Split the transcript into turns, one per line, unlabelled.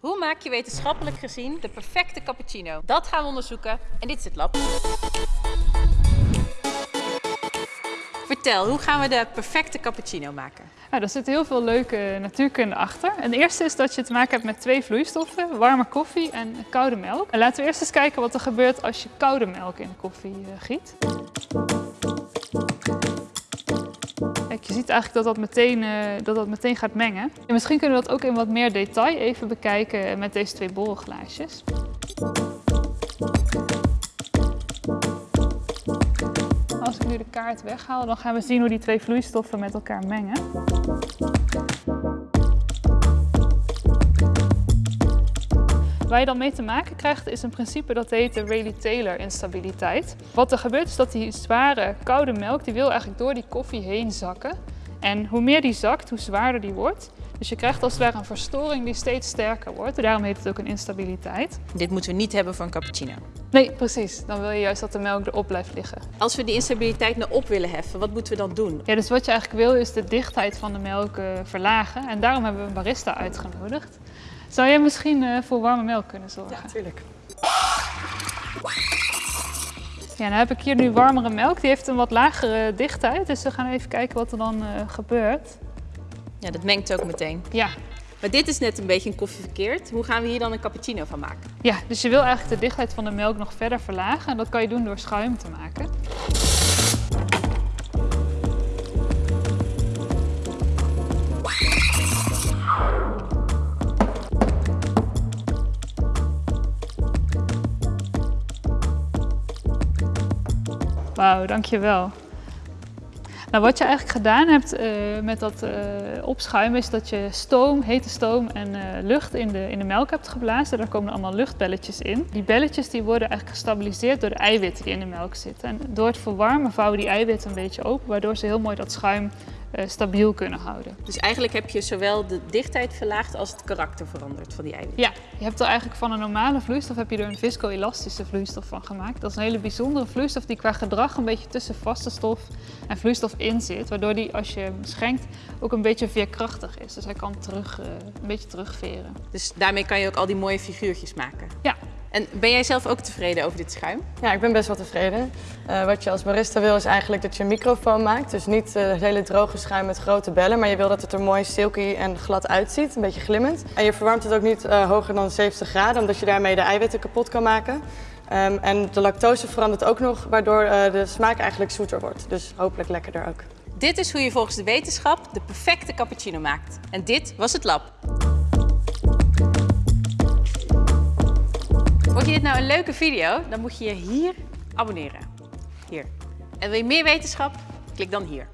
Hoe maak je wetenschappelijk gezien de perfecte cappuccino? Dat gaan we onderzoeken en dit is het lab. Vertel, hoe gaan we de perfecte cappuccino maken?
Nou, daar zit heel veel leuke natuurkunde achter. En het eerste is dat je te maken hebt met twee vloeistoffen, warme koffie en koude melk. En laten we eerst eens kijken wat er gebeurt als je koude melk in de koffie uh, giet. Je ziet eigenlijk dat dat, meteen, uh, dat dat meteen gaat mengen. En misschien kunnen we dat ook in wat meer detail even bekijken met deze twee borrelglaasjes. Als ik nu de kaart weghaal, dan gaan we zien hoe die twee vloeistoffen met elkaar mengen. Waar je dan mee te maken krijgt is een principe dat heet de Rayleigh-Taylor instabiliteit. Wat er gebeurt is dat die zware koude melk die wil eigenlijk door die koffie heen zakken. En hoe meer die zakt, hoe zwaarder die wordt. Dus je krijgt als het ware een verstoring die steeds sterker wordt. Daarom heet het ook een instabiliteit.
Dit moeten we niet hebben voor een cappuccino.
Nee, precies. Dan wil je juist dat de melk erop blijft liggen.
Als we die instabiliteit naar op willen heffen, wat moeten we dan doen?
Ja, dus wat je eigenlijk wil is de dichtheid van de melk uh, verlagen. En daarom hebben we een barista uitgenodigd. Zou jij misschien uh, voor warme melk kunnen zorgen?
Ja, tuurlijk.
Ja, dan heb ik hier nu warmere melk. Die heeft een wat lagere dichtheid. Dus we gaan even kijken wat er dan uh, gebeurt.
Ja, dat mengt ook meteen.
Ja.
Maar dit is net een beetje een koffie verkeerd. Hoe gaan we hier dan een cappuccino van maken?
Ja, dus je wil eigenlijk de dichtheid van de melk nog verder verlagen. En dat kan je doen door schuim te maken. Wauw, dankjewel. Nou, wat je eigenlijk gedaan hebt uh, met dat uh, opschuimen is dat je stoom, hete stoom en uh, lucht in de, in de melk hebt geblazen. Daar komen allemaal luchtbelletjes in. Die belletjes die worden eigenlijk gestabiliseerd door de eiwitten die in de melk zitten. En door het verwarmen vouwen die eiwitten een beetje open, waardoor ze heel mooi dat schuim stabiel kunnen houden.
Dus eigenlijk heb je zowel de dichtheid verlaagd als het karakter veranderd van die eiwitten?
Ja, je hebt er eigenlijk van een normale vloeistof heb je er een viscoelastische vloeistof van gemaakt. Dat is een hele bijzondere vloeistof die qua gedrag een beetje tussen vaste stof en vloeistof in zit. Waardoor die als je hem schenkt ook een beetje veerkrachtig is. Dus hij kan terug, uh, een beetje terugveren.
Dus daarmee kan je ook al die mooie figuurtjes maken?
Ja.
En ben jij zelf ook tevreden over dit schuim?
Ja, ik ben best wel tevreden. Uh, wat je als barista wil is eigenlijk dat je een microfoon maakt. Dus niet uh, het hele droge schuim met grote bellen, maar je wil dat het er mooi silky en glad uitziet, een beetje glimmend. En je verwarmt het ook niet uh, hoger dan 70 graden, omdat je daarmee de eiwitten kapot kan maken. Um, en de lactose verandert ook nog, waardoor de smaak eigenlijk zoeter wordt. Dus hopelijk lekkerder ook.
Dit is hoe je volgens de wetenschap de perfecte cappuccino maakt. En dit was het lab. Vond je dit nou een leuke video? Dan moet je je hier abonneren. Hier. En wil je meer wetenschap? Klik dan hier.